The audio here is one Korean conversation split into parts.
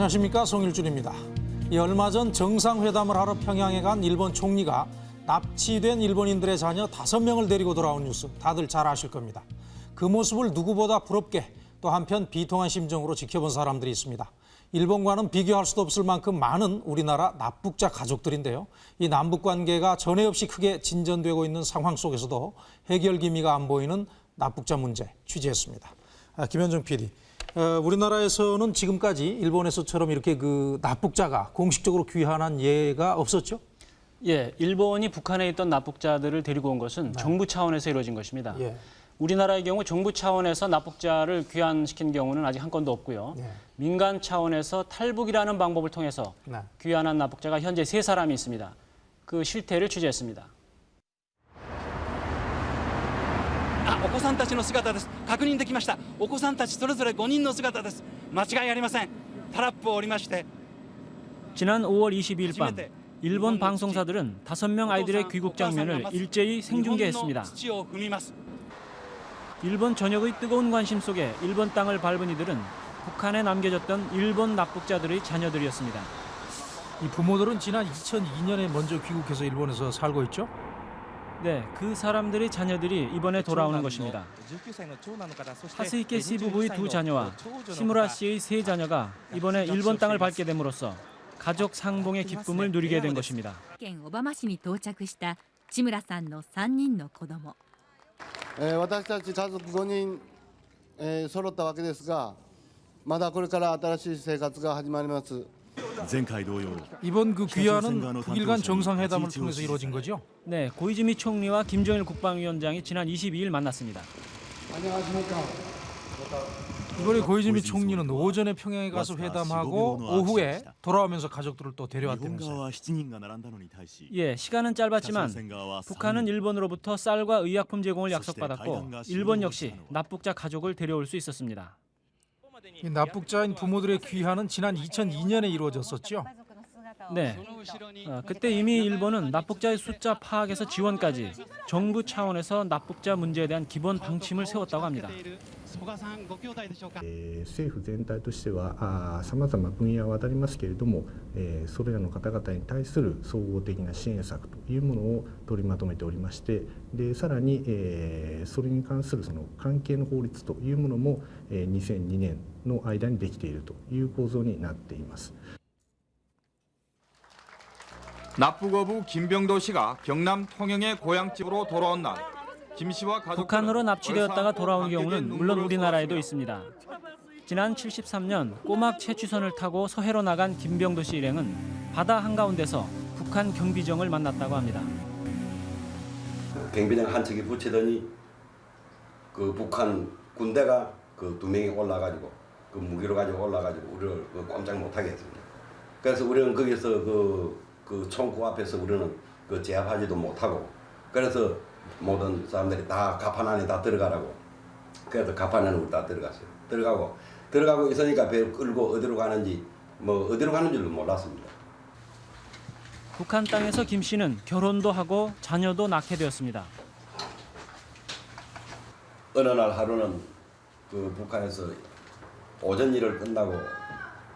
안녕하십니까 송일준입니다. 이 얼마 전 정상회담을 하러 평양에 간 일본 총리가 납치된 일본인들의 자녀 다섯 명을 데리고 돌아온 뉴스 다들 잘 아실 겁니다. 그 모습을 누구보다 부럽게 또 한편 비통한 심정으로 지켜본 사람들이 있습니다. 일본과는 비교할 수도 없을 만큼 많은 우리나라 납북자 가족들인데요. 이 남북 관계가 전에 없이 크게 진전되고 있는 상황 속에서도 해결 기미가 안 보이는 납북자 문제 취재했습니다. 아, 김현정 PD. 어, 우리나라에서는 지금까지 일본에서처럼 이렇게 그 납북자가 공식적으로 귀환한 예가 없었죠? 예, 일본이 북한에 있던 납북자들을 데리고 온 것은 정부 차원에서 이루어진 것입니다. 예. 우리나라의 경우 정부 차원에서 납북자를 귀환시킨 경우는 아직 한 건도 없고요. 예. 민간 차원에서 탈북이라는 방법을 통해서 네. 귀환한 납북자가 현재 세 사람이 있습니다. 그 실태를 취재했습니다. あお子さんたちの姿です確認できましたお子さんたちそれぞれ5人の姿です間違いありませんタラップを降りまして 지난 5월 22일 밤 일본 방송사들은 다섯 명 아이들의 귀국 장면을 일제히 생중계했습니다. 日本の土を踏みます 일본 전역의 뜨거운 관심 속에 일본 땅을 밟은 이들은 북한에 남겨졌던 일본 납북자들의 자녀들이었습니다. 이 부모들은 지난 2002년에 먼저 귀국해서 일본에서 살고 있죠? 네, 그 사람들의 자녀들이 이번에 돌아오는 것입니다. 하스이케 씨 부부의 두 자녀와 시무라 씨의 세 자녀가 이번에 일본 땅을 밟게 됨으로써 가족 상봉의 기쁨을 누리게 된 것입니다. 県小浜市に到着した志村さんの3人の子供えー私たち家族5人、えー揃ったわけですがまだこれから新しい生活が始まります前回同様 이번 그 귀환은 북일간 정상회담을 통해서 이루어진 거죠? 네, 고이즈미 총리와 김정일 국방위원장이 지난 22일 만났습니다. 안녕하십니까. 이번에 고이즈미 총리는 오전에 평양에 가서 회담하고 오후에 돌아오면서 가족들을 또 데려왔다면서요. 예, 시간은 짧았지만 북한은 일본으로부터 쌀과 의약품 제공을 약속받았고 일본 역시 납북자 가족을 데려올 수 있었습니다. 이 납북자인 부모들의 귀환은 지난 2002년에 이루어졌었죠? 네, 아, 그때 이미 일본은 납북자의 숫자 파악에서 지원까지 정부 차원에서 납북자 문제에 대한 기본 방침을 세웠다고 합니다. 曽我さんご兄弟でしょうかえー政府全体としてはさまざま分野は当たりますけれども、えーそれらの方々に対する総合的な支援策というものを取りまとめておりましてでさらに、えーそれに関するその関係の法律というものも、えー2002年の間にできているという構造になっています。 납북어부 김병도 씨가 경남 통영의 고향집으로 돌아온 날, 김 씨와 가족 북한으로 납치되었다가 돌아온 경우는 물론 우리나라에도 있습니다. 지난 73년 꼬막 채취선을 타고 서해로 나간 김병도 씨 일행은 바다 한가운데서 북한 경비정을 만났다고 합니다. 경비장 한 척이 붙이더니 그 북한 군대가 그 두 명이 올라가지고 그 무기로 가지고 올라가지고 우리를 그 꼼짝 못하게 했습니다. 그래서 우리는 거기서 그, 그 총구 앞에서 우리는 그 제압하지도 못하고 그래서 모든 사람들이 다 가판 안에 다 들어가라고 그래서 가판 안에 우리 다 들어갔어요. 들어가고 들어가고 있으니까 배 끌고 어디로 가는지 뭐 어디로 가는 줄도 몰랐습니다. 북한 땅에서 김 씨는 결혼도 하고 자녀도 낳게 되었습니다. 어느 날 하루는 그 북한에서 오전 일을 끝나고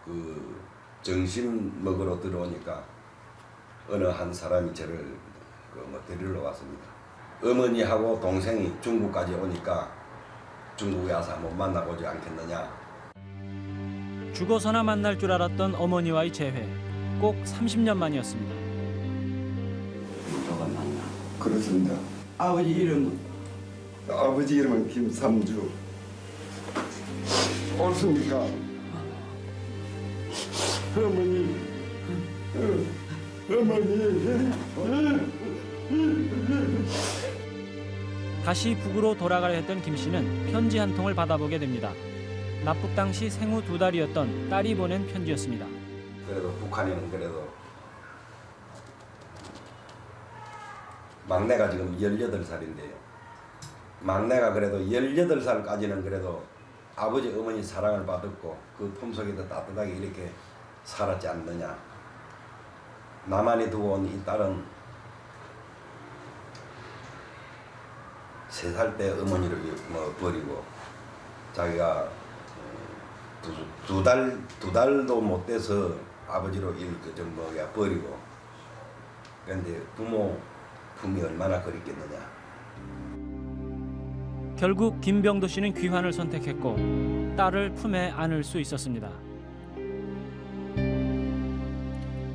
그 점심 먹으러 들어오니까 어느 한 사람이 저를 그뭐 데리러 왔습니다. 어머니하고 동생이 중국까지 오니까 중국에 와서 한번 만나보지 않겠느냐. 죽어서나 만날 줄 알았던 어머니와의 재회. 꼭 30년 만이었습니다. 그렇습니다. 아버지 이름은? 아버지 이름은 김삼주. 옳습니까? 어머니, 어머니. 다시 북으로 돌아가려 했던 김 씨는 편지 한 통을 받아보게 됩니다. 납북 당시 생후 두 달이었던 딸이 보낸 편지였습니다. 그래도 북한에는 그래도 막내가 지금 18살인데요. 막내가 그래도 18살까지는 그래도 아버지 어머니 사랑을 받았고 그 품속에도 따뜻하게 이렇게 살았지 않느냐. 나만이 두고 온 이 딸은 세 살 때 어머니를 뭐 버리고 자기가 어, 두달두 달도 못 돼서 아버지로 일그좀 뭐야 버리고 그런데 부모 품이 얼마나 그립겠느냐. 결국 김병도 씨는 귀환을 선택했고 딸을 품에 안을 수 있었습니다.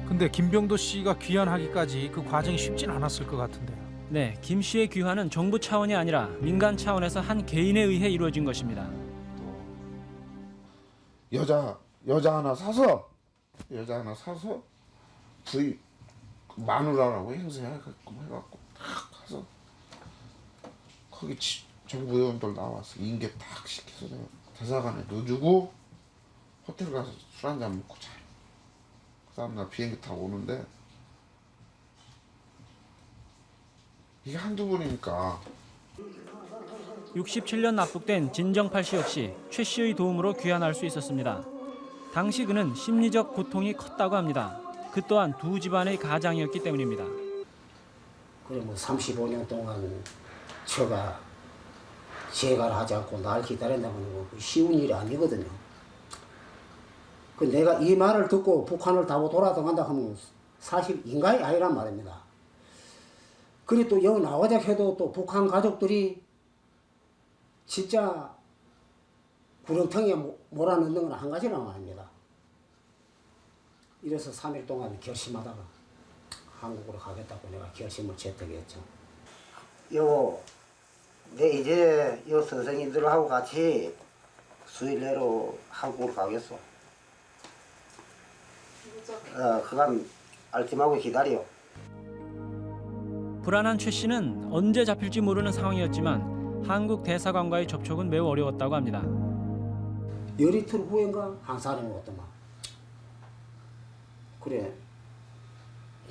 근데 김병도 씨가 귀환하기까지 그 과정이 쉽진 않았을 것 같은데요. 네, 김 씨의 귀환은 정부 차원이 아니라 민간 차원에서 한 개인에 의해 이루어진 것입니다. 여자 여자 하나 사서 여자 하나 사서 부이 마누라라고 행세해갖고 해갖고 딱 가서 거기 지- 정부 의원들 나와서 인계 딱 시켜서 대사관에 넣어주고 호텔 가서 술 한잔 먹고 자요. 그 다음날 비행기 타고 오는데 이게 한두 번이니까 67년 납북된 진정팔 씨 역시 최 씨의 도움으로 귀환할 수 있었습니다. 당시 그는 심리적 고통이 컸다고 합니다. 그 또한 두 집안의 가장이었기 때문입니다. 그래 뭐 35년 동안 처가 재가를 하지 않고 날 기다린다는 거 쉬운 일이 아니거든요. 그 내가 이 말을 듣고 북한을 타고 돌아다간다 하면 사실 인간이 아니란 말입니다. 그리고 또 여기 나와자 해도 또 북한 가족들이 진짜 구렁텅이에 모- 몰아넣는 건 한 가지란 말입니다. 이래서 3일 동안 결심하다가 한국으로 가겠다고 내가 결심을 채택했죠. 요, 내 이제 요 선생님들하고 같이 수일 내로 한국으로 가겠어. 어, 그간 알팀하고 기다려. 불안한 최 씨는 언제 잡힐지 모르는 상황이었지만 한국 대사관과의 접촉은 매우 어려웠다고 합니다. 열이틀 후인가 한 사람이 왔더만. 그래.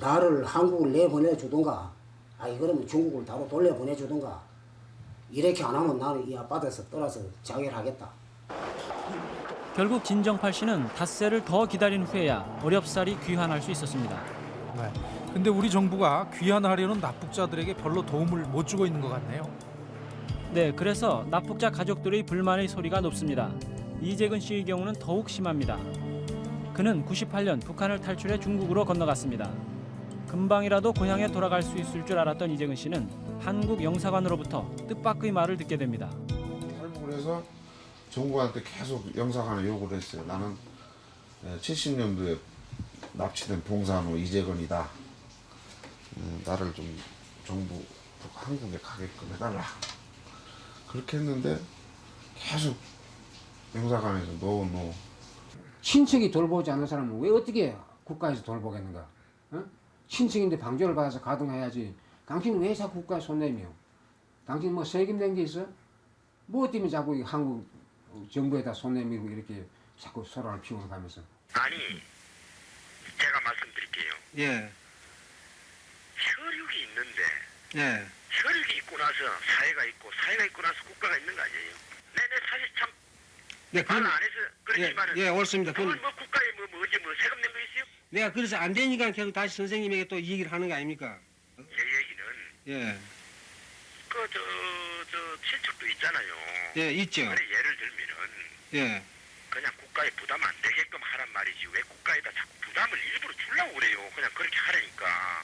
나를 한국을 내보내주든가, 아니 그러면 중국을 바로 돌려보내주든가, 이렇게 안 하면 나는 이 아파트에서 떠나서 자결하겠다. 결국 진정팔 씨는 닷새를 더 기다린 후에야 어렵사리 귀환할 수 있었습니다. 네. 근데 우리 정부가 귀환하려는 납북자들에게 별로 도움을 못 주고 있는 것 같네요. 네, 그래서 납북자 가족들의 불만의 소리가 높습니다. 이재근 씨의 경우는 더욱 심합니다. 그는 98년 북한을 탈출해 중국으로 건너갔습니다. 금방이라도 고향에 돌아갈 수 있을 줄 알았던 이재근 씨는 한국 영사관으로부터 뜻밖의 말을 듣게 됩니다. 탈북을 해서 정부한테 계속 영사관에 요구를 했어요. 나는 70년도에 납치된 봉산호 이재건이다. 음, 나를 좀 정부 한국에 가게끔 해달라. 그렇게 했는데 계속 영사관에서 no no. 친척이 돌보지 않는 사람은 왜 어떻게 국가에서 돌보겠는가? 어? 친척인데 방조를 받아서 가동해야지. 당신은 왜 자꾸 국가에 손 내며? 당신 뭐 세금 낸 게 있어? 뭐 때문에 자꾸 이 한국 정부에다 손 내밀고 이렇게 자꾸 소란을 피우고 가면서. 아니 제가 말씀드릴게요. 예, 혈육이 있는데 예. 혈육이 있고 나서 사회가 있고 사회가 있고 나서 국가가 있는 거 아니에요? 네네 사실 참 네, 말 그건, 안 해서 그렇지만은 예, 예, 옳습니다. 그건 뭐 국가에 뭐, 뭐 어제 뭐 세금 낸거 있어요? 내가 그래서 안 되니까 계속 다시 선생님에게 또 이 얘기를 하는 거 아닙니까? 제 얘기는 예, 그저저 친척도 있잖아요. 예, 있죠. 그래 예를 들면은 예. 그냥 국가에 부담 안 되게끔 하란 말이지 왜 국가에다 자꾸 부담을 일부러 주려고 그래요? 그냥 그렇게 하라니까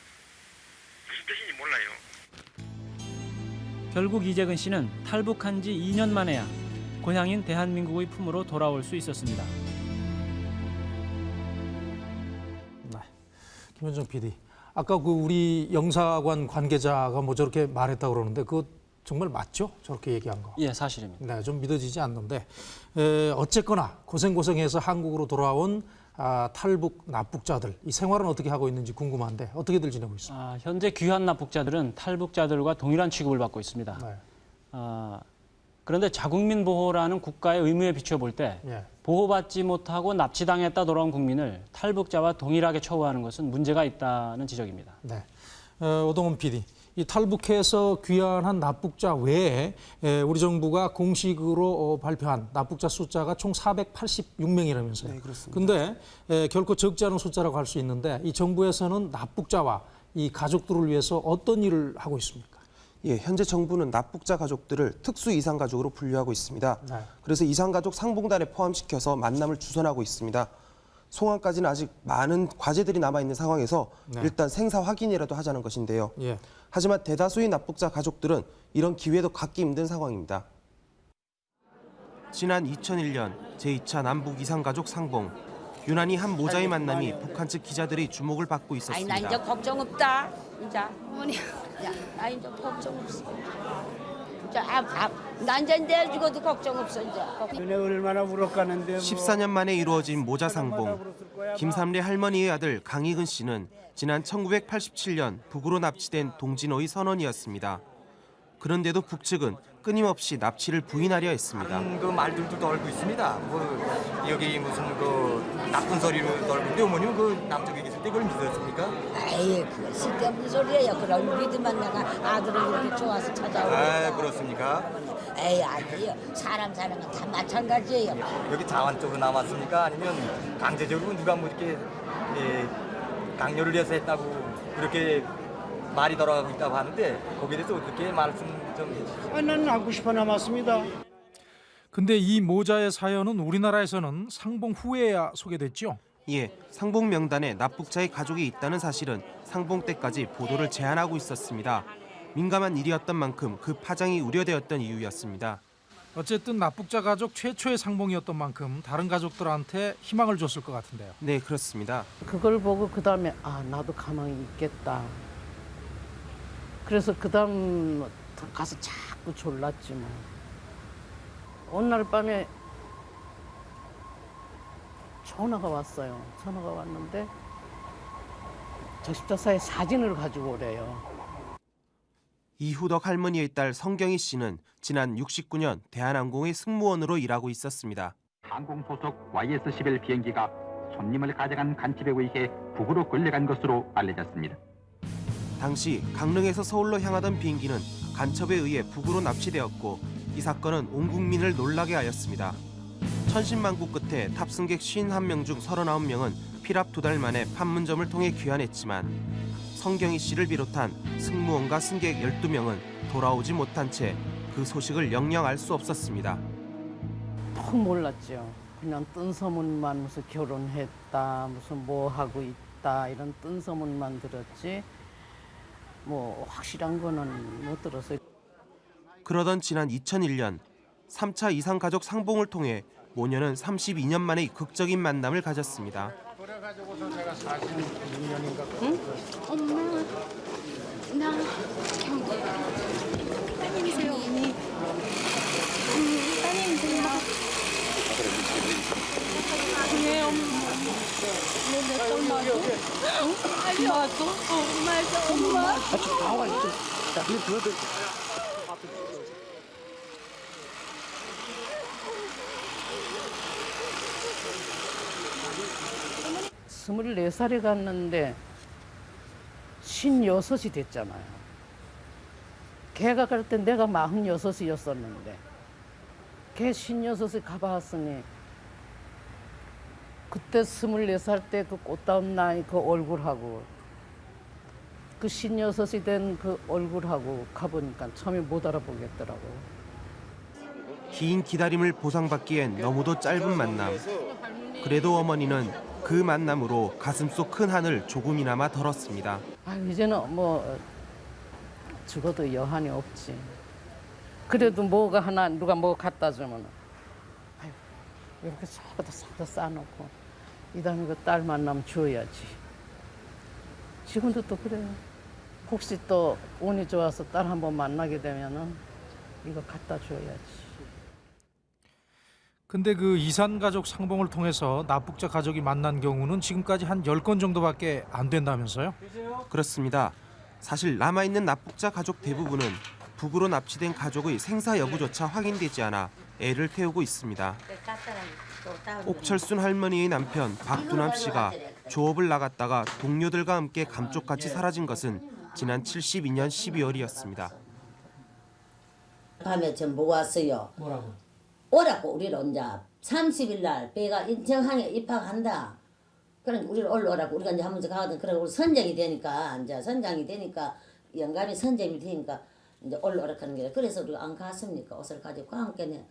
무슨 뜻인지 몰라요. 결국 이재근 씨는 탈북한 지 2년 만에야 고향인 대한민국의 품으로 돌아올 수 있었습니다. 네. 김현정 PD. 아까 그 우리 영사관 관계자가 뭐 저렇게 말했다 그러는데 그거 정말 맞죠? 저렇게 얘기한 거. 예, 사실입니다. 네, 좀 믿어지지 않는데 에, 어쨌거나 고생고생해서 한국으로 돌아온 아, 탈북 납북자들 이 생활은 어떻게 하고 있는지 궁금한데 어떻게들 지내고 있습니까? 아, 현재 귀한 납북자들은 탈북자들과 동일한 취급을 받고 있습니다. 네. 아, 그런데 자국민 보호라는 국가의 의무에 비춰볼 때 예. 보호받지 못하고 납치당했다 돌아온 국민을 탈북자와 동일하게 처우하는 것은 문제가 있다는 지적입니다. 네. 어, 오동훈 PD. 이 탈북해서 귀환한 납북자 외에 에, 우리 정부가 공식으로 어, 발표한 납북자 숫자가 총 486명이라면서요. 네, 그렇습니다. 근데 에, 결코 적지 않은 숫자라고 할 수 있는데 이 정부에서는 납북자와 이 가족들을 위해서 어떤 일을 하고 있습니까? 예, 현재 정부는 납북자 가족들을 특수 이상 가족으로 분류하고 있습니다. 네. 그래서 이상 가족 상봉단에 포함시켜서 만남을 주선하고 있습니다. 송환까지는 아직 많은 과제들이 남아 있는 상황에서 네. 일단 생사 확인이라도 하자는 것인데요. 예. 하지만 대다수의 납북자 가족들은 이런 기회도 갖기 힘든 상황입니다. 지난 2001년 제2차 남북 이상가족 상봉 유난히 한 모자의 만남이 북한 측 기자들의 주목을 받고 아니 나 있었습니다. 이제 걱정 없다. 이제 어머니, 야, 나 이제 걱정 없어. 이제 아, 아, 나 이제 내일 죽어도 걱정 없어 이제. 얼마나 울었가는데 14년 만에 이루어진 모자 상봉. 김삼래 할머니의 아들 강희근 씨는 지난 1987년 북으로 납치된 동진호의 선원이었습니다. 그런데도 북측은 끊임없이 납치를 부인하려 했습니다. 그 말들도 떨고 있습니다. 뭐 여기 무슨 그 나쁜 소리로 우리 어머니는 그 남쪽에 계실 때 그걸 믿었습니까? 에이 그거 쓸데없는 소리예요. 그럼 믿으면 내가 아들을 이렇게 좋아서 찾아오고. 아 그렇습니까? 에이 아니에요. 사람 사는 건 다 마찬가지예요. 여기 자완 쪽으로 남았습니까? 아니면 강제적으로 누가 뭐 이렇게 예, 강요를 해서 했다고 그렇게 말이 돌아가고 있다고 하는데 거기에 대해서 어떻게 말씀 좀 해주세요. 아, 난 하고 싶어 남았습니다. 근데 이 모자의 사연은 우리나라에서는 상봉 후에야 소개됐죠. 예, 상봉 명단에 납북자의 가족이 있다는 사실은 상봉 때까지 보도를 제한하고 있었습니다. 민감한 일이었던 만큼 그 파장이 우려되었던 이유였습니다. 어쨌든 납북자 가족 최초의 상봉이었던 만큼 다른 가족들한테 희망을 줬을 것 같은데요. 네, 그렇습니다. 그걸 보고 그 다음에 아 나도 가망이 있겠다. 그래서 그 다음 가서 자꾸 졸랐지 뭐. 어느 날 밤에 전화가 왔어요. 전화가 왔는데 저 십자사의 사진을 가지고 오래요. 이후덕 할머니의 딸 성경희 씨는 지난 69년 대한항공의 승무원으로 일하고 있었습니다. 항공 소속 YS-11 비행기가 손님을 가져간 간집에 의해 북으로 끌려간 것으로 알려졌습니다. 당시 강릉에서 서울로 향하던 비행기는 간첩에 의해 북으로 납치되었고 이 사건은 온 국민을 놀라게 하였습니다. 천신만고 끝에 탑승객 51명 중 39명은 피랍 두달 만에 판문점을 통해 귀환했지만 성경희 씨를 비롯한 승무원과 승객 12명은 돌아오지 못한 채 그 소식을 영영 알 수 없었습니다. 퍽 몰랐죠. 그냥 뜬 소문만 무슨 결혼했다, 무슨 뭐 하고 있다 이런 뜬 소문만 들었지. 뭐 확실한 거는 못 들었어요. 그러던 지난 2001년 3차 이상 가족 상봉을 통해 모녀는 32년 만에 극적인 만남을 가졌습니다. 그래가지고서 제가 46년인가 응? 엄마, 나 경기 따님이세요. 음, 따님이세요. 네, 엄마. 내 엄마도? 엄마도? 엄마도? 엄마? 아, 좀 나와 있어. 자, 이 들어들. 스물네 살에 갔는데 신여섯이 됐잖아요. 걔가 갈 때 내가 마흔여섯이었었는데 걔 신여섯에 가봤으니 그때 스물네 살때 그 꽃다운 나이 그 얼굴하고 그 신여섯이 된 그 얼굴하고 가보니까 처음에 못 알아보겠더라고. 긴 기다림을 보상받기엔 너무도 짧은 만남. 그래도 어머니는 그 만남으로 가슴속 큰 한을 조금이나마 덜었습니다. 아 이제는 뭐 죽어도 여한이 없지. 그래도 뭐가 하나 누가 뭐 갖다 주면 이렇게 저거다 싹다 싸놓고 이 다음에 그 딸 만나면 줘야지. 지금도 또 그래요. 혹시 또 운이 좋아서 딸 한번 만나게 되면은 이거 갖다 줘야지. 근데 그 이산 가족 상봉을 통해서 납북자 가족이 만난 경우는 지금까지 한 10건 정도밖에 안 된다면서요? 그렇습니다. 사실 남아있는 납북자 가족 대부분은 북으로 납치된 가족의 생사 여부조차 확인되지 않아 애를 태우고 있습니다. 옥철순 할머니의 남편 박두남 씨가 조업을 나갔다가 동료들과 함께 감쪽같이 사라진 것은 지난 72년 12월이었습니다. 밤에 전보 왔어요. 뭐라고? 오라고 우리를 이제 30일 날 배가 인천항에 입학한다. 그러니까 우리를 올라오라고 우리가 이제 한 번씩 가거든. 그러고 우리 선장이 되니까 이제 선장이 되니까 영감이 선장이 되니까 이제 올라오라 하는 게 그래서 우리가 안 갔습니까? 옷을 가지고 그 함께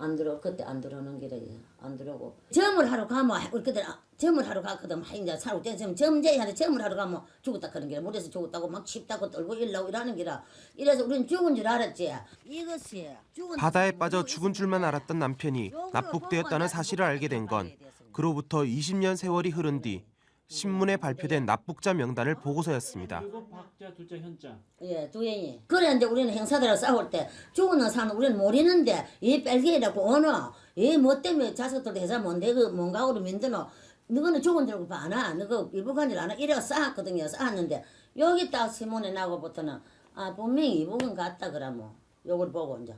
안 들어 그때 안 들어오는 길에 안 들어오고. 점을 하러 가면 우리 그때 점을 하러 갔거든. 막 이제 살고 떼면 점제한테 점을 하러 가면 죽었다 그런 게라 물에서 죽었다고 막 칩다고 떨고 일라고 이러는 게라. 이래서 우리는 죽은 줄 알았지? 이것이 바다에 빠져 죽은 줄만 알았던 남편이 납북되었다는 사실을 알게 된 건 그로부터 20년 세월이 흐른 뒤 신문에 발표된 납북자 명단을 보고서였습니다. 박자 둘자 현자. 예, 두행이. 그래 이제 우리는 행사들하고 싸울 때 죽은 사는 우리는 모르는데 이 빨개라고 어느 이뭐 때문에 자식들도 회사 뭔데 그 뭔가 우리 민드노 너는 죽은 줄 알고 봐나 이북한 줄 아나 이래가 쌓았거든요 쌓았는데 여기 딱 신문에 나고부터는 아 분명히 이북은 같다 그러면 요걸 보고 이제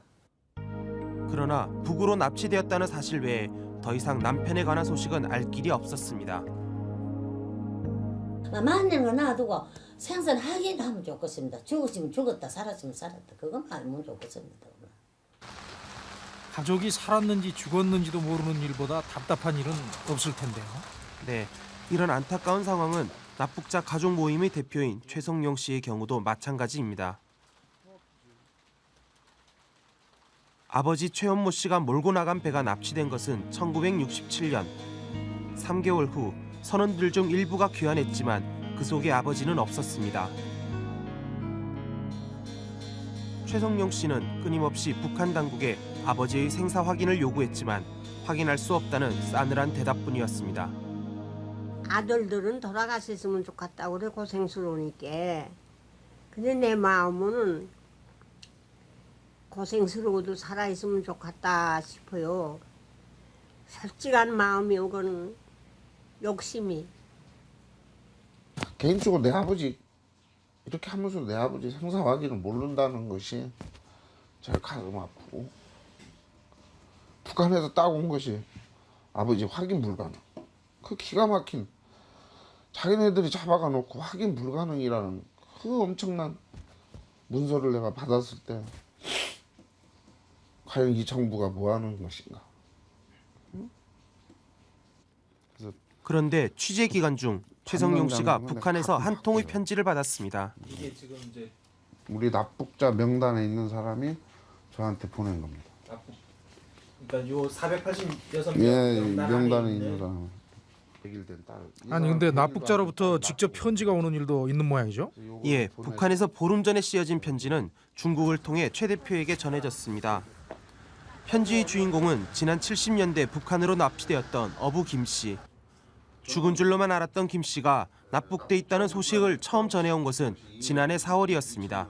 그러나 북으로 납치되었다는 사실 외에 더 이상 남편에 관한 소식은 알 길이 없었습니다. 거 놔두고 생산하긴 하면 좋겠습니다 죽었으면 죽었다 살았으면 살았다 그것만 알면 좋겠습니다 가족이 살았는지 죽었는지도 모르는 일보다 답답한 일은 없을 텐데요. 네, 이런 안타까운 상황은 납북자 가족 모임의 대표인 최성용 씨의 경우도 마찬가지입니다. 아버지 최원모 씨가 몰고 나간 배가 납치된 것은 1967년. 3개월 후 선원들 중 일부가 귀환했지만 그 속에 아버지는 없었습니다. 최성용 씨는 끊임없이 북한 당국에 아버지의 생사 확인을 요구했지만 확인할 수 없다는 싸늘한 대답뿐이었습니다. 아들들은 돌아가셨으면 좋겠다고 그래 고생스러우니까 근데 내 마음은 고생스러워도 살아있으면 좋겠다 싶어요 솔직한 마음이 오거는 욕심이. 개인적으로 내 아버지 이렇게 하면서 내 아버지 생사 확인을 모른다는 것이 제일 가슴 아프고 북한에서 따온 것이 아버지 확인 불가능. 그 기가 막힌 자기네들이 잡아가 놓고 확인 불가능이라는 그 엄청난 문서를 내가 받았을 때 과연 이 정부가 뭐 하는 것인가 그런데 취재 기간 중 최성용 씨가 북한에서 한 통의 편지를 받았습니다. 이게 지금 이제 우리 납북자 명단에 있는 사람이 저한테 보낸 겁니다 그러니까 요 486명 예 명단 명단에 있는 사람 아니 근데 납북자로부터 직접 편지가 오는 일도 있는 모양이죠? 예, 북한에서 보름 전에 씌어진 편지는 중국을 통해 최 대표에게 전해졌습니다. 편지의 주인공은 지난 70년대 북한으로 납치되었던 어부 김 씨. 죽은 줄로만 알았던 김 씨가 납북돼 있다는 소식을 처음 전해온 것은 지난해 4월이었습니다.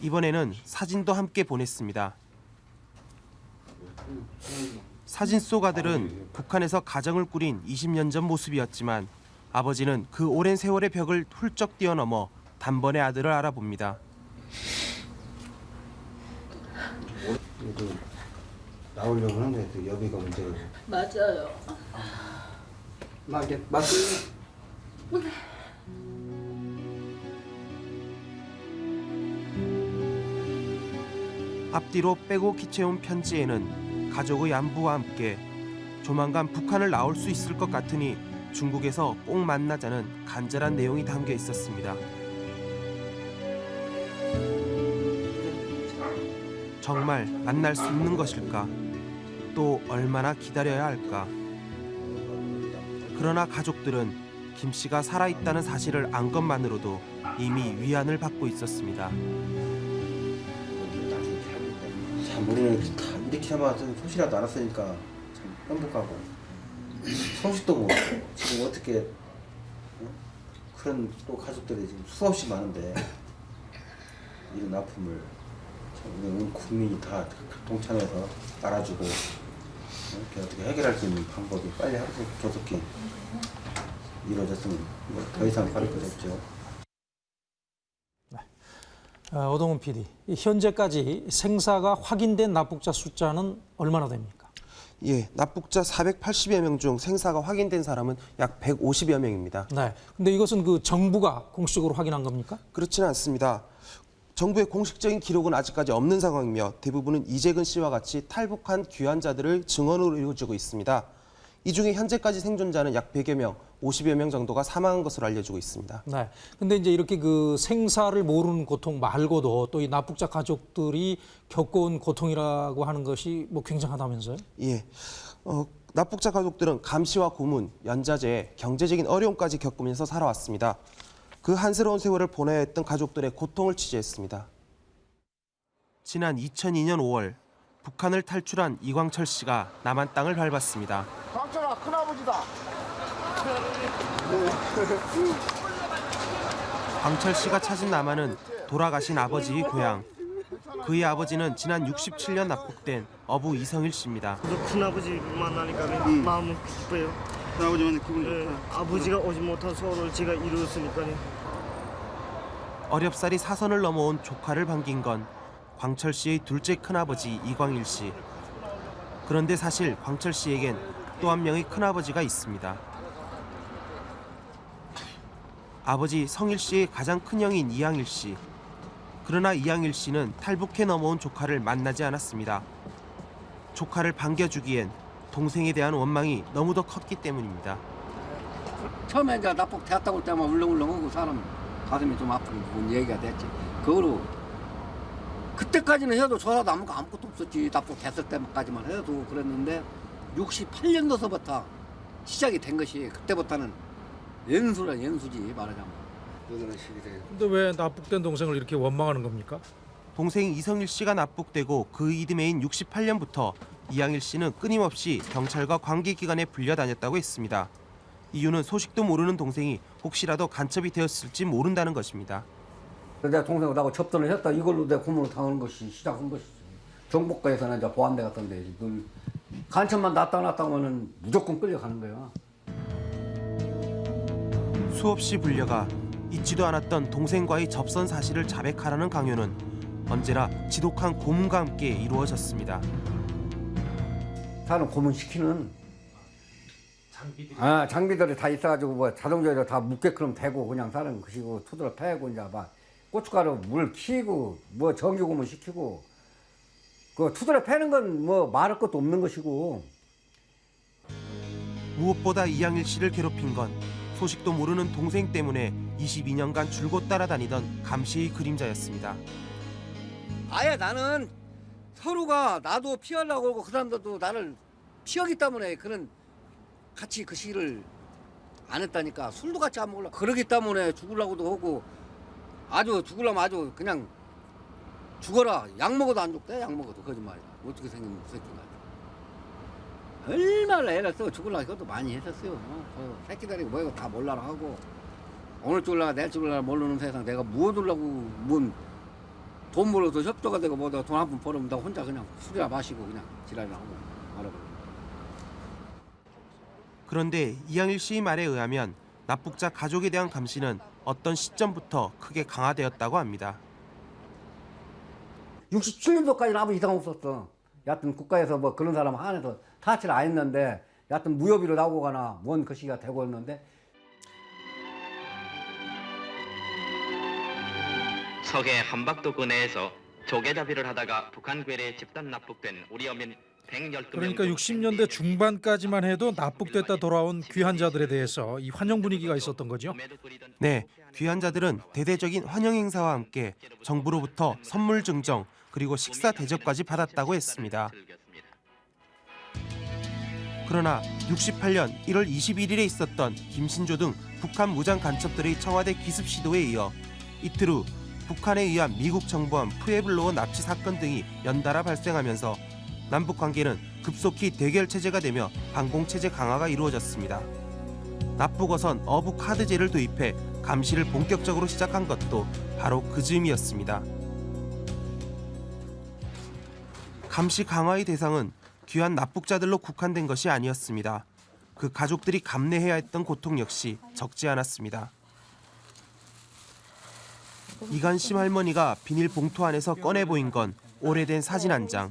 이번에는 사진도 함께 보냈습니다. 사진 속 아들은 북한에서 가정을 꾸린 20년 전 모습이었지만 아버지는 그 오랜 세월의 벽을 훌쩍 뛰어넘어 단번에 아들을 알아봅니다. 나오려고 하는데 또 여비가 문제가 맞아요. 맞게 맞게 앞뒤로 빼고 기체온 편지에는 가족의 안부와 함께 조만간 북한을 나올 수 있을 것 같으니 중국에서 꼭 만나자는 간절한 내용이 담겨 있었습니다. 정말 만날 수 있는 것일까? 또 얼마나 기다려야 할까? 그러나 가족들은 김 씨가 살아있다는 사실을 안 것만으로도 이미 위안을 받고 있었습니다. 참 우리는 다 이렇게 하면 소식이라도 알았으니까 참 행복하고 소식도 뭐 지금 어떻게 어? 그런 또 가족들이 지금 수없이 많은데 이런 아픔을 참 우리 온 국민이 다 동참해서 알아주고 이렇게 어떻게 해결할 수 있는 방법이 빨리 하루속 조속히 이루어졌으면 뭐 더 이상 바랄 것 없죠. 어, 오동훈 PD, 이 현재까지 생사가 확인된 납북자 숫자는 얼마나 됩니까? 예, 납북자 480여 명 중 생사가 확인된 사람은 약 150여 명입니다. 네. 근데 이것은 그 정부가 공식적으로 확인한 겁니까? 그렇지는 않습니다. 정부의 공식적인 기록은 아직까지 없는 상황이며 대부분은 이재근 씨와 같이 탈북한 귀환자들을 증언으로 이루어지고 있습니다. 이 중에 현재까지 생존자는 약 100여 명, 50여 명 정도가 사망한 것으로 알려지고 있습니다. 네. 근데 이제 이렇게 그 생사를 모르는 고통 말고도 또 이 납북자 가족들이 겪어온 고통이라고 하는 것이 뭐 굉장하다면서요? 예. 어, 납북자 가족들은 감시와 고문, 연자제, 경제적인 어려움까지 겪으면서 살아왔습니다. 그 한스러운 세월을 보내야 했던 가족들의 고통을 취재했습니다. 지난 2002년 5월 북한을 탈출한 이광철 씨가 남한 땅을 밟았습니다. 광철아 큰아버지다. 광철 씨가 찾은 남한은 돌아가신 아버지의 고향. 그의 아버지는 지난 67년 납북된 어부 이성일 씨입니다. 큰아버지 만나니까 마음은 기뻐요. 큰아버지만 기분이 좋다. 아버지가 오지 못한 소원을 제가 이루었으니까요. 어렵사리 사선을 넘어온 조카를 반긴 건 광철 씨의 둘째 큰아버지 이광일 씨. 그런데 사실 광철 씨에겐 또 한 명의 큰아버지가 있습니다. 아버지 성일 씨의 가장 큰 형인 이양일 씨. 그러나 이양일 씨는 탈북해 넘어온 조카를 만나지 않았습니다. 조카를 반겨주기엔 동생에 대한 원망이 너무도 컸기 때문입니다. 처음에 이제 납북 할 때만 울렁울렁하고 사람 가슴이 좀 아픈 부분 얘기가 됐지. 그거로 그때까지는 해도 조사도 아무것도 아무것도 없었지. 납북 됐을 때까지만 해도 그랬는데 68년도서부터 시작이 된 것이 그때부터는 연수라 연수지 말하자면. 그거는 시기 돼. 근데 왜 납북된 동생을 이렇게 원망하는 겁니까? 동생 이성일 씨가 납북되고 그 이듬해인 68년부터 이양일 씨는 끊임없이 경찰과 관계기관에 불려다녔다고 했습니다. 이유는 소식도 모르는 동생이 혹시라도 간첩이 되었을지 모른다는 것입니다. 내가 동생하고 나하고 접선을 했다. 이걸로 내 고문을 당하는 것이 시작한 것이지. 정복과에서는 이제 보안대 같은 데 늘 간첩만 나타났다 하면은 무조건 끌려가는 거야. 수없이 불려가 잊지도 않았던 동생과의 접선 사실을 자백하라는 강요는 언제나 지독한 고문과 함께 이루어졌습니다. 사람 고문시키는 아, 장비들이 다 있어가지고 뭐 자동차로 다 묻게끔 되고 그냥 사람 그시고 투드러 패고 이제 막 고춧가루 물 키고 뭐 전기 고문 시키고 그 투드러 패는 건 뭐 말할 것도 없는 것이고. 무엇보다 이양일 씨를 괴롭힌 건 소식도 모르는 동생 때문에 22년간 줄곧 따라다니던 감시의 그림자였습니다. 아예 나는 서로가 나도 피하려고 그러고 그 사람들도 나를 피하기 때문에 그런 같이 그 시를 안 했다니까 술도 같이 안 먹으려고 그러기 때문에 죽으려고도 하고 아주 죽으려면 아주 그냥 죽어라. 약 먹어도 안 죽대 약 먹어도. 거짓말이야. 어떻게 생긴 새끼가 얼마나 애를 써 죽으려고 그것도 많이 했었어요. 어, 그 새끼들이 뭐 이거 다 몰라라 하고 오늘 죽을라 내일 죽을라 모르는 세상 내가 뭐 하려고 뭔돈 벌어서 협조가 되고 뭐다 돈 한 푼 벌으면 나 혼자 그냥 술이나 마시고 그냥 지랄이나 하고 말아버려 그런데 이양일 씨의 말에 의하면 납북자 가족에 대한 감시는 어떤 시점부터 크게 강화되었다고 합니다. 67년도까지는 아무 이상 없었어. 여하튼 국가에서 뭐 그런 사람 한해서 타치를 안 했는데 여하튼 무효비로 나오거나 뭔그 시기가 되고 있는데 서해 한박도구 내에서 조개잡이를 하다가 북한 괴뢰에 집단 납북된 우리 어민 112명 그러니까 60년대 중반까지만 해도 납북됐다 돌아온 귀한 자들에 대해서 이 환영 분위기가 있었던 거죠. 네, 귀한 자들은 대대적인 환영 행사와 함께 정부로부터 선물 증정 그리고 식사 대접까지 받았다고 했습니다. 그러나 68년 1월 21일에 있었던 김신조 등 북한 무장 간첩들의 청와대 기습 시도에 이어 이틀 후 북한에 의한 미국 정부함 푸에블로어 납치 사건 등이 연달아 발생하면서 남북 관계는 급속히 대결 체제가 되며 항공 체제 강화가 이루어졌습니다. 납북어선 어부 카드제를 도입해 감시를 본격적으로 시작한 것도 바로 그 즈음이었습니다. 감시 강화의 대상은 귀한 납북자들로 국한된 것이 아니었습니다. 그 가족들이 감내해야 했던 고통 역시 적지 않았습니다. 이간심 할머니가 비닐 봉투 안에서 꺼내 보인 건 오래된 사진 한 장.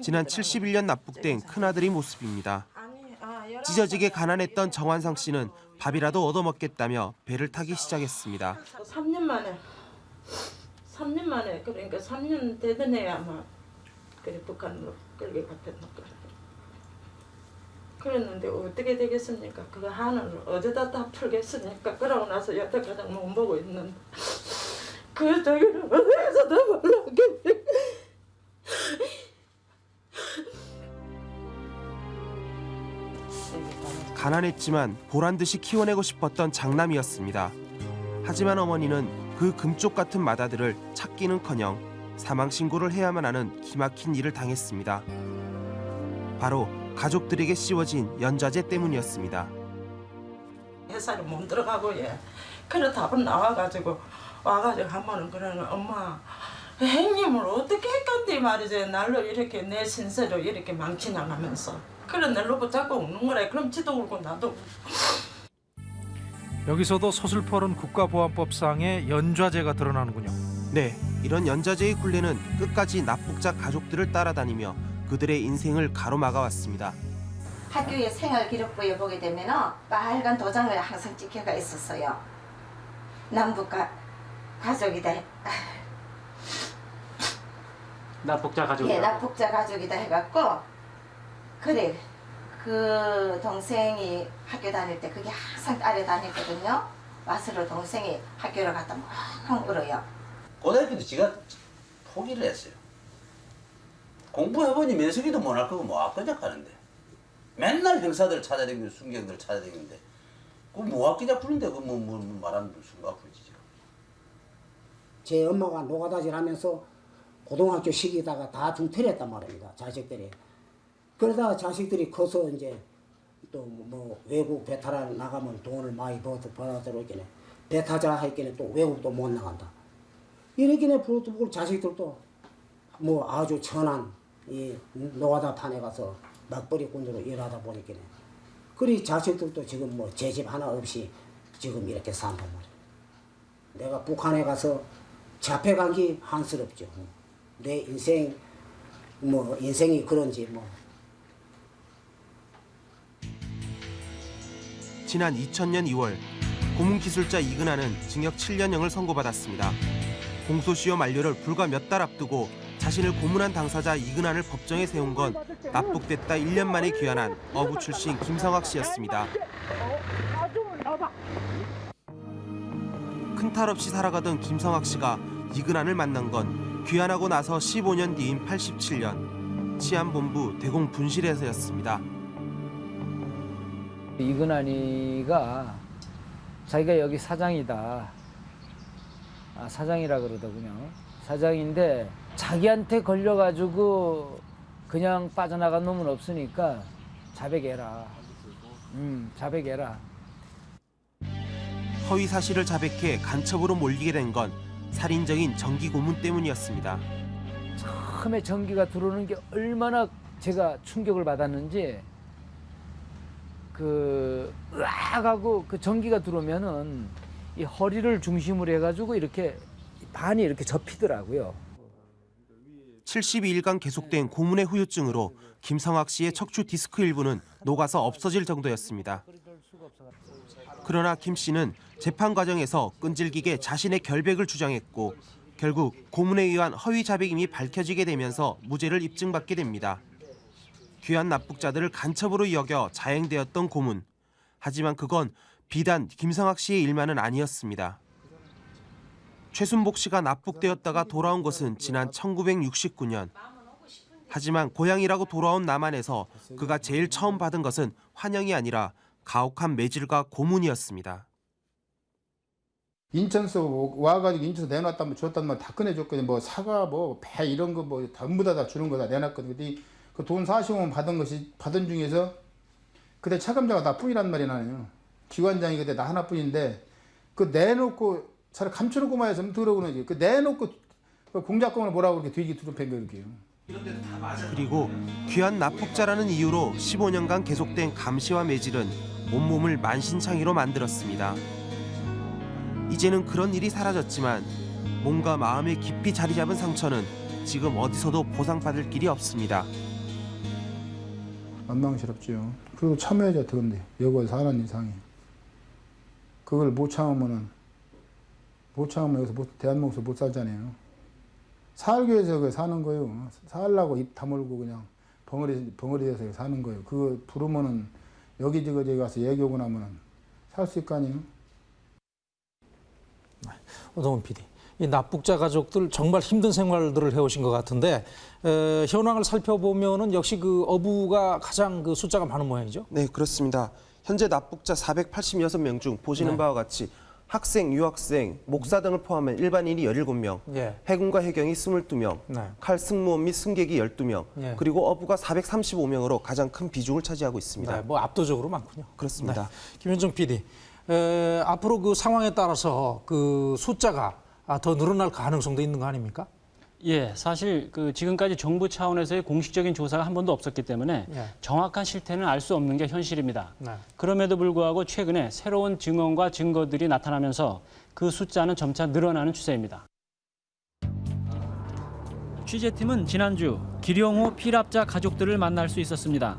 지난 71년 납북된 큰아들의 모습입니다. 찢어지게 가난했던 정환상 씨는 밥이라도 얻어먹겠다며 배를 타기 시작했습니다. 3년 만에 3년 만에 그러니까 3년 되던 애 아마 그래 북한으로 끌게 갔던 것 같아. 그랬는데 어떻게 되겠습니까? 그 한을 어디다 다 풀겠습니까? 그러고 나서 여태까지 못 보고 있는데 그 저기를 어디에서 다 몰라게 가난했지만 보란 듯이 키워내고 싶었던 장남이었습니다. 하지만 어머니는 그 금쪽 같은 마다들을 찾기는커녕 사망 신고를 해야만 하는 기막힌 일을 당했습니다. 바로 가족들에게 씌워진 연좌제 때문이었습니다. 회사를 못 들어가고 예. 그래 답은 나와가지고 와가지고 한 번은 그러는 엄마 행님을 어떻게 했건데 말이지 날로 이렇게 내 신세로 이렇게 망치 나가면서 그래 날로 붙잡고 웃는 거래 그럼 지도 울고 나도. 여기서도 서슬퍼른 국가보안법상의 연좌제가 드러나는군요. 네, 이런 연좌제의 굴레는 끝까지 납북자 가족들을 따라다니며 그들의 인생을 가로막아 왔습니다. 학교의 생활 기록부에 보게 되면 빨간 도장을 항상 찍혀가 있었어요. 남북가 가족이다. 납북자 가족이요. 예, 납북자 가족이다 해갖고 그래 그 동생이 학교 다닐 때 그게 항상 따라다녔거든요. 와서로 동생이 학교를 갔다 멍 울어요. 고등학교도 지가 포기를 했어요. 공부해보니 면석이도 못할 거고 뭐 학교작 가는데 맨날 형사들 찾아다니고 순경들 찾아다니는데 그 뭐 학교작 부른데 그뭐 뭐, 뭐 말하는 순간 부르지 제 엄마가 노가다질 하면서 고등학교 시기다가 다 중퇴했단 말입니다. 자식들이. 그러다가 자식들이 커서 이제 또 뭐 외국 배탈 나가면 돈을 많이 벌어 벌어들어오겠네. 배 타자 할게는 또 외국도 못 나간다. 이렇게는 부르고 자식들도 뭐 아주 천한 이 노가다 판에 가서 막벌이꾼으로 일하다 보니까는 그리 자식들도 지금 뭐 제 집 하나 없이 지금 이렇게 산단 말이야. 내가 북한에 가서 잡혀간 게 한스럽죠. 내 인생 뭐 인생이 그런지 뭐 지난 2000년 2월 고문기술자 이근하는 징역 7년형을 선고받았습니다. 공소시효 만료를 불과 몇 달 앞두고 자신을 고문한 당사자 이근한을 법정에 세운 건 납북됐다 1년 만에 귀환한 어부 출신 김성학 씨였습니다. 큰 탈 없이 살아가던 김성학 씨가 이근한을 만난 건 귀환하고 나서 15년 뒤인 87년 치안본부 대공 분실에서였습니다. 이근환이가 자기가 여기 사장이다. 아, 사장이라 그러더군요. 사장인데 자기한테 걸려가지고 그냥 빠져나간 놈은 없으니까 자백해라. 음, 자백해라. 허위 사실을 자백해 간첩으로 몰리게 된 건 살인적인 정기 고문 때문이었습니다. 처음에 전기가 들어오는 게 얼마나 제가 충격을 받았는지 그 으악 하고 그 전기가 들어오면은 이 허리를 중심으로 해가지고 이렇게 반이 이렇게 접히더라고요. 72일간 계속된 고문의 후유증으로 김성학 씨의 척추 디스크 일부는 녹아서 없어질 정도였습니다. 그러나 김 씨는 재판 과정에서 끈질기게 자신의 결백을 주장했고 결국 고문에 의한 허위 자백임이 밝혀지게 되면서 무죄를 입증받게 됩니다. 귀한 납북자들을 간첩으로 여겨 자행되었던 고문. 하지만 그건 비단 김성학 씨의 일만은 아니었습니다. 최순복 씨가 납북되었다가 돌아온 것은 지난 1969년. 하지만 고향이라고 돌아온 남한에서 그가 제일 처음 받은 것은 환영이 아니라 가혹한 매질과 고문이었습니다. 인천서 와가지고 인천서 내놨다면 줬다면 다 꺼내줬거든. 뭐 사과, 뭐 배 이런 거 뭐 전부 다, 다 주는 거다 내놨거든. 근데 그 돈 40원 받은 것이 받은 중에서 그때 차감자가 나뿐이란 말이 나요. 기관장이 그때 나 하나뿐인데 그 내놓고 차라리 감춰놓고만 했으면 들어오는 그 내놓고 그 공작금을 뭐라고 그렇게 뒤지 두릅한 거예요. 그리고 귀한 납북자라는 이유로 15년간 계속된 감시와 매질은 온몸을 만신창이로 만들었습니다. 이제는 그런 일이 사라졌지만 몸과 마음에 깊이 자리 잡은 상처는 지금 어디서도 보상받을 길이 없습니다. 만망스럽지요. 그리고 참아야죠, 그건데 여기 사는 이상이. 그걸 못 참으면은 못 참으면 여기서 못, 대한민국에서 못 살잖아요. 살기 위해서 그 사는 거예요. 살라고 입 다물고 그냥 벙어리 벙어리에서 사는 거예요. 그거 부르면은 여기 저기 저기 가서 얘기하고 나면은 살 수 있거 아니에요? 오동훈 PD. 이 납북자 가족들 정말 힘든 생활들을 해오신 것 같은데 에, 현황을 살펴보면은 역시 그 어부가 가장 그 숫자가 많은 모양이죠. 네, 그렇습니다. 현재 납북자 486명 중 보시는 네. 바와 같이 학생, 유학생, 목사 등을 포함한 일반인이 17명, 예. 해군과 해경이 22명, 네. 칼 승무원 및 승객이 12명, 예. 그리고 어부가 435명으로 가장 큰 비중을 차지하고 있습니다. 네, 뭐 압도적으로 많군요. 그렇습니다. 네. 김현정 PD. 에, 앞으로 그 상황에 따라서 그 숫자가 아, 더 늘어날 가능성도 있는 거 아닙니까? 예, 사실 그 지금까지 정부 차원에서의 공식적인 조사가 한 번도 없었기 때문에 예. 정확한 실태는 알 수 없는 게 현실입니다. 네. 그럼에도 불구하고 최근에 새로운 증언과 증거들이 나타나면서 그 숫자는 점차 늘어나는 추세입니다. 취재팀은 지난주 기룡호 피랍자 가족들을 만날 수 있었습니다.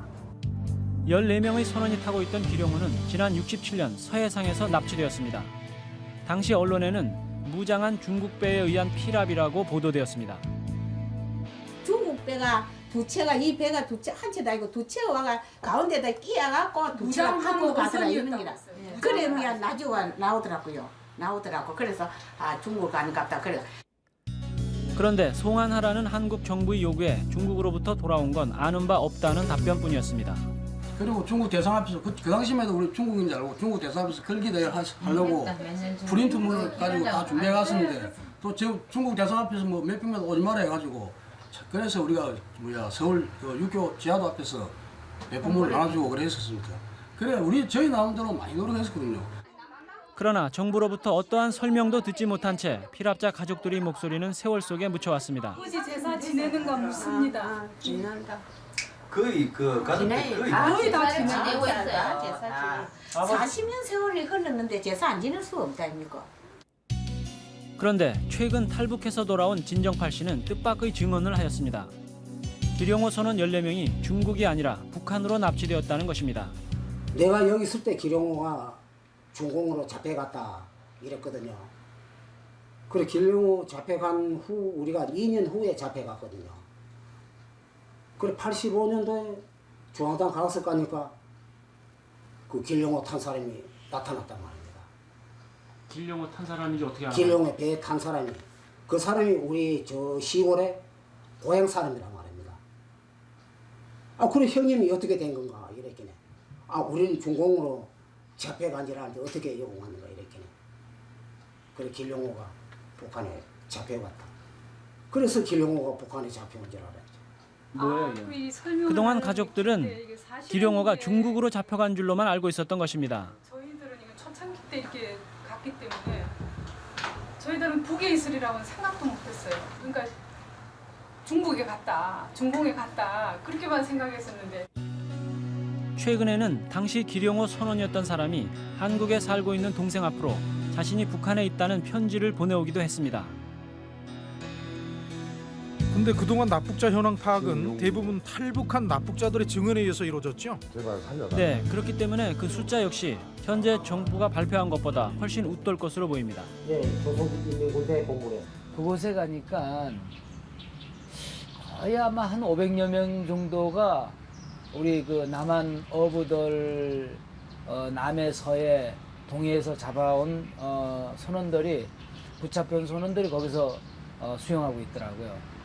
14명의 선원이 타고 있던 기룡호는 지난 67년 서해상에서 납치되었습니다. 당시 언론에는 무장한 중국 배에 의한 피랍이라고 보도되었습니다. 중국 배가 두 채가 이 배가 두채한 채도 아니고 두 채가 와가 가운데다 끼어갖고 두 채가 파고 가더라 이런 기라. 했어요. 그래 뭐야 나중에 나오더라고요. 나오더라고. 그래서 아 중국 가는 갑다. 그래. 그런데 송환하라는 한국 정부의 요구에 중국으로부터 돌아온 건 아는 바 없다는 답변뿐이었습니다. 그리고 중국 대상 앞에서 그, 그 당시에도 우리 중국인 줄 알고 중국 대상 앞에서 걸기대회 하- 하려고 프린트물을 가지고 다 준비해 갔었는데 또 지금 중국 대상 앞에서 뭐 몇백만 오지 마라 해가지고 그래서 우리가 뭐야 서울 그 육교 지하도 앞에서 배포물을 나눠주고 그랬었습니다. 그래 우리 저희 나름대로 많이 노력했었거든요. 그러나 정부로부터 어떠한 설명도 듣지 못한 채 피랍자 가족들의 목소리는 세월 속에 묻혀왔습니다. 아버지 제사 지내는 건 묻습니다. 지난다. 거의 그 가족들 거의 아, 거의 다 제사 지내고 지내고 있어요. 제사 지내. 40년 세월이 흘렀는데 제사 안 지낼 수 없다 아닙니까? 그런데 최근 탈북해서 돌아온 진정팔 씨는 뜻밖의 증언을 하였습니다. 기룡호 선원 14명이 중국이 아니라 북한으로 납치되었다는 것입니다. 내가 여기 있을 때 기룡호가 중공으로 잡혀갔다 이랬거든요. 그래 기룡호 잡혀간 후 우리가 2년 후에 잡혀갔거든요. 그래 85년도에 중앙당 갔을 거니까 그 길룡호 탄 사람이 나타났단 말입니다. 길룡호 탄 사람인지 어떻게 알아요? 길룡에 배에 탄 사람이 그 사람이 우리 저 시골의 고향 사람이란 말입니다. 아 그래 형님이 어떻게 된 건가 이랬겠네. 아 우리는 중공으로 잡혀간 줄 알았는데 어떻게 여기 왔는가 이랬겠네. 그래 길룡호가 북한에 잡혀갔다. 그래서 길룡호가 북한에 잡혀온 줄 알았죠. 뭐예요, 그 그동안 가족들은 기룡호가 중국으로 잡혀간 줄로만 알고 있었던 것입니다. 저희들은 이거 초창기 때 이렇게 갔기 때문에 저희들은 북에 있으리라고는 생각도 못했어요. 그러니까 중국에 갔다, 중공에 갔다 그렇게만 생각했었는데 최근에는 당시 기룡호 선원이었던 사람이 한국에 살고 있는 동생 앞으로 자신이 북한에 있다는 편지를 보내오기도 했습니다. 근데 그동안 납북자 현황 파악은 대부분 탈북한 납북자들의 증언에 의해서 이루어졌죠. 제발 살려라. 네, 그렇기 때문에 그 숫자 역시 현재 정부가 발표한 것보다 훨씬 웃돌 것으로 보입니다. 예, 조선인민군대 본부에. 그곳에 가니까 거의 아마 한 500여 명 정도가 우리 그 남한 어부들 어, 남해 서해 동해에서 잡아온 어, 선원들이 붙잡혀온 선원들이 거기서 어, 수용하고 있더라고요.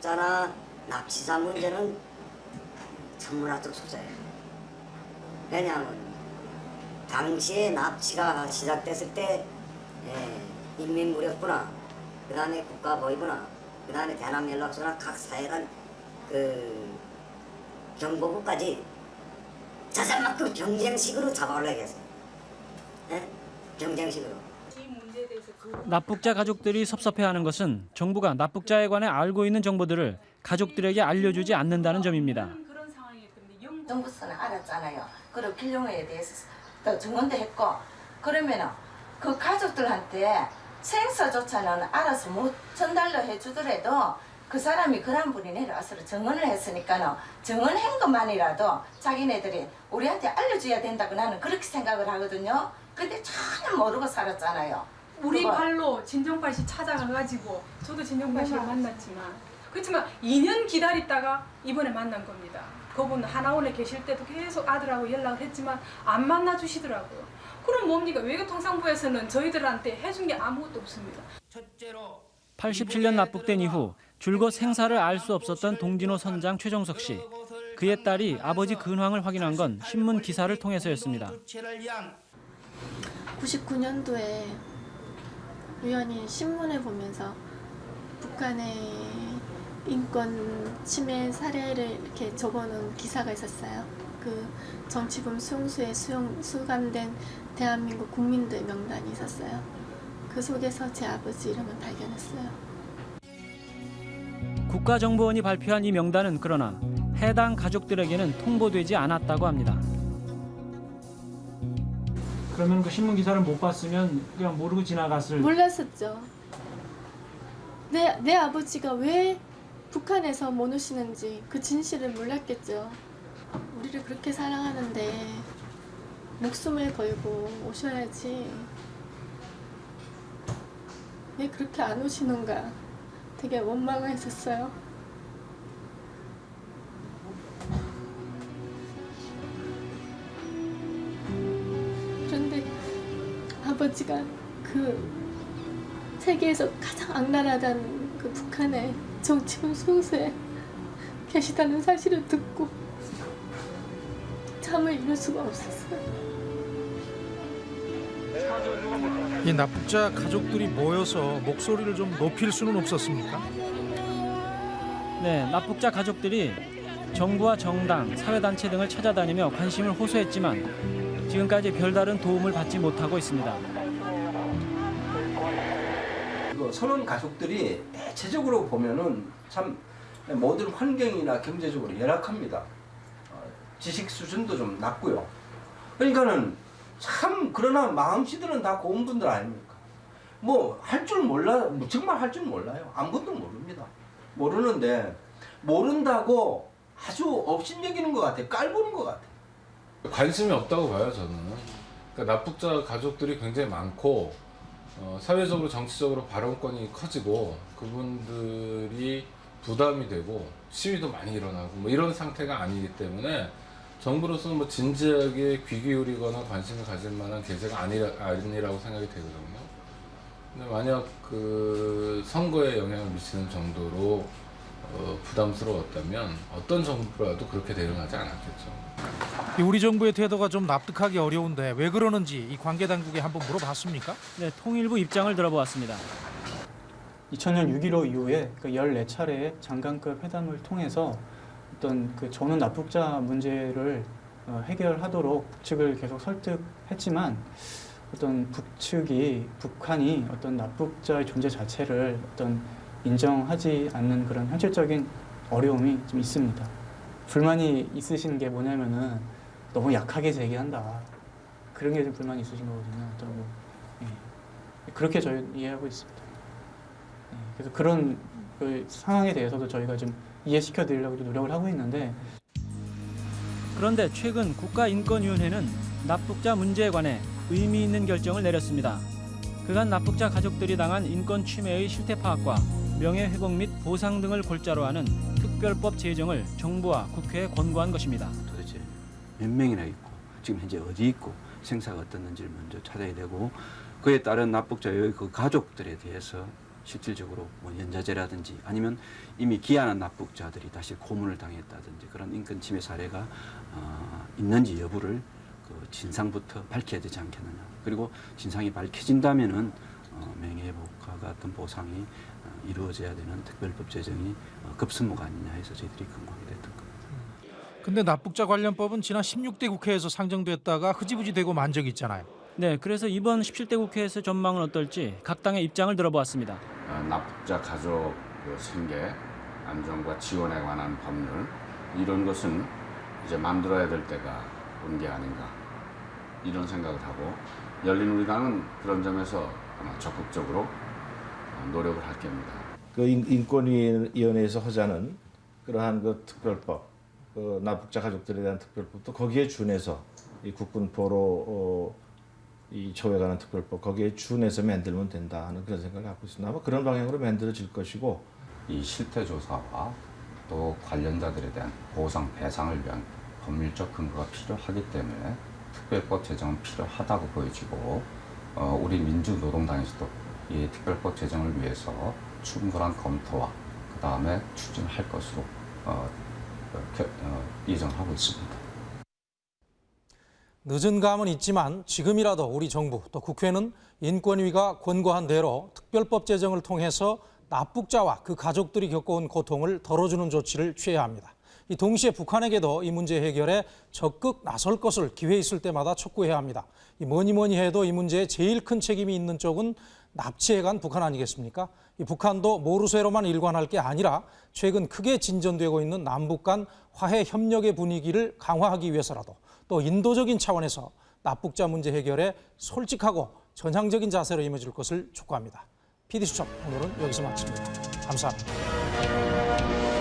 납북자나 납치자 문제는 천문학적 소재예요. 왜냐하면 당시에 납치가 시작됐을 때 예, 인민무력부나 그 다음에 국가보위부나 그 다음에 대남연락소나 각 사회단 그 경보부까지 자잘만큼 경쟁식으로 잡아오려고 했어요. 예? 경쟁식으로. 납북자 가족들이 섭섭해하는 것은 정부가 납북자에 관해 알고 있는 정보들을 가족들에게 알려주지 않는다는 점입니다. 정부서는 알았잖아요. 그리고 길룡에 대해서 또 증언도 했고 그러면은 그 가족들한테 생사조차는 알아서 못 전달로 해주더라도 그 사람이 그런 분이 내려와서 증언을 했으니까는 증언한 것만이라도 자기네들이 우리한테 알려줘야 된다고 나는 그렇게 생각을 하거든요. 근데 전혀 모르고 살았잖아요. 우리 그거. 발로 진정발 씨 찾아가가지고 저도 진정발 씨를 만났지만 그렇지만 2년 기다리다가 이번에 만난 겁니다. 그분 하나원에 계실 때도 계속 아들하고 연락을 했지만 안 만나 주시더라고요. 그럼 뭡니까? 외교통상부에서는 저희들한테 해준 게 아무것도 없습니다. 87년 납북된 이후 줄곧 생사를 알 수 없었던 동진호 선장 최정석 씨. 그의 딸이 아버지 근황을 확인한 건 신문 기사를 통해서였습니다. 99년도에 우연히 신문을 보면서 북한의 인권 침해 사례를 이렇게 적어놓은 기사가 있었어요. 그 정치범 수용소에 수용, 수감된 대한민국 국민들 명단이 있었어요. 그 속에서 제 아버지 이름을 발견했어요. 국가정보원이 발표한 이 명단은 그러나 해당 가족들에게는 통보되지 않았다고 합니다. 그러면 그 신문 기사를 못 봤으면 그냥 모르고 지나갔을. 몰랐었죠. 내, 내 아버지가 왜 북한에서 못 오시는지 그 진실을 몰랐겠죠. 우리를 그렇게 사랑하는데 목숨을 걸고 오셔야지. 왜 그렇게 안 오시는가 되게 원망을 했었어요. 아버지가 그 세계에서 가장 악랄하다는 그 북한의 정치범 수용소에 계시다는 사실을 듣고 잠을 이룰 수가 없었어요. 이 납북자 가족들이 모여서 목소리를 좀 높일 수는 없었습니까? 네, 납북자 가족들이 정부와 정당, 사회단체 등을 찾아다니며 관심을 호소했지만 지금까지 별다른 도움을 받지 못하고 있습니다. 그 선원 가족들이 대체적으로 보면은 참 모든 환경이나 경제적으로 열악합니다. 어, 지식 수준도 좀 낮고요. 그러니까는 참 그러나 마음씨들은 다 고운 분들 아닙니까? 뭐 할 줄 몰라 뭐 정말 할 줄 몰라요. 아무것도 모릅니다. 모르는데 모른다고 아주 업신여기는 것 같아요. 깔보는 것 같아요. 관심이 없다고 봐요 저는. 그러니까 납북자 가족들이 굉장히 많고 어, 사회적으로 정치적으로 발언권이 커지고 그분들이 부담이 되고 시위도 많이 일어나고 뭐 이런 상태가 아니기 때문에 정부로서는 뭐 진지하게 귀 기울이거나 관심을 가질 만한 계제가 아니라, 아니라고 생각이 되거든요. 근데 만약 그 선거에 영향을 미치는 정도로 어, 부담스러웠다면 어떤 정부라도 그렇게 대응하지 않았겠죠. 이 우리 정부의 태도가 좀 납득하기 어려운데 왜 그러는지 이 관계 당국에 한번 물어봤습니까? 네, 통일부 입장을 들어보았습니다. 2000년 6.15 이후에 그 14차례의 장관급 회담을 통해서 어떤 그 전원 납북자 문제를 어, 해결하도록 북측을 계속 설득했지만 어떤 북측이 북한이 어떤 납북자의 존재 자체를 어떤 인정하지 않는 그런 현실적인 어려움이 좀 있습니다. 불만이 있으신 게 뭐냐면은 너무 약하게 제기한다. 그런 게 좀 불만이 있으신 거거든요. 어떤 뭐, 예. 그렇게 저희 이해하고 있습니다. 예. 그래서 그런 그 상황에 대해서도 저희가 좀 이해시켜 드리려고 좀 노력을 하고 있는데 그런데 최근 국가인권위원회는 납북자 문제에 관해 의미 있는 결정을 내렸습니다. 그간 납북자 가족들이 당한 인권 침해의 실태 파악과 명예회복 및 보상 등을 골자로 하는 특별법 제정을 정부와 국회에 권고한 것입니다. 도대체 몇 명이나 있고 지금 현재 어디 있고 생사가 어떻는지를 먼저 찾아야 되고 그에 따른 납북자의 그 가족들에 대해서 실질적으로 뭐 연좌제라든지 아니면 이미 기한한 납북자들이 다시 고문을 당했다든지 그런 인권 침해 사례가 어, 있는지 여부를 그 진상부터 밝혀야 되지 않겠느냐. 그리고 진상이 밝혀진다면은 어, 명예회복과 같은 보상이 어, 이루어져야 되는 특별법 제정이 어, 급선무가 아니냐 해서 저희들이 권고하게 됐던 겁니다. 근데 납북자 관련법은 지난 16대 국회에서 상정됐다가 흐지부지 되고 만 적이 있잖아요. 네, 그래서 이번 17대 국회에서 전망은 어떨지 각 당의 입장을 들어보았습니다. 어, 납북자 가족 그 생계, 안정과 지원에 관한 법률 이런 것은 이제 만들어야 될 때가 온 게 아닌가 이런 생각을 하고 열린 우리당은 그런 점에서 적극적으로 어, 노력을 할 겁니다. 그 인- 인권위원회에서 하자는 그러한 그 특별법, 그 납북자 가족들에 대한 특별법도 거기에 준해서 이 국군 보로 어, 이 처우에 관한 특별법 거기에 준해서 만들면 된다 하는 그런 생각을 갖고 있습니다. 아마 그런 방향으로 만들어질 것이고 이 실태 조사와 또 관련자들에 대한 보상 배상을 위한 법률적 근거가 필요하기 때문에 특별법 제정은 필요하다고 보여지고 어, 우리 민주노동당에서도 이 특별법 제정을 위해서 충분한 검토와 그 다음에 추진할 것으로 어, 어, 겨- 어, 예정하고 있습니다. 늦은 감은 있지만 지금이라도 우리 정부 또 국회는 인권위가 권고한 대로 특별법 제정을 통해서 납북자와 그 가족들이 겪어온 고통을 덜어주는 조치를 취해야 합니다. 이 동시에 북한에게도 이 문제 해결에 적극 나설 것을 기회 있을 때마다 촉구해야 합니다. 이 뭐니 뭐니 해도 이 문제에 제일 큰 책임이 있는 쪽은 납치해간 북한 아니겠습니까? 이 북한도 모르쇠로만 일관할 게 아니라 최근 크게 진전되고 있는 남북 간 화해 협력의 분위기를 강화하기 위해서라도 또 인도적인 차원에서 납북자 문제 해결에 솔직하고 전향적인 자세로 임해줄 것을 촉구합니다. PD수첩 오늘은 여기서 마칩니다. 감사합니다.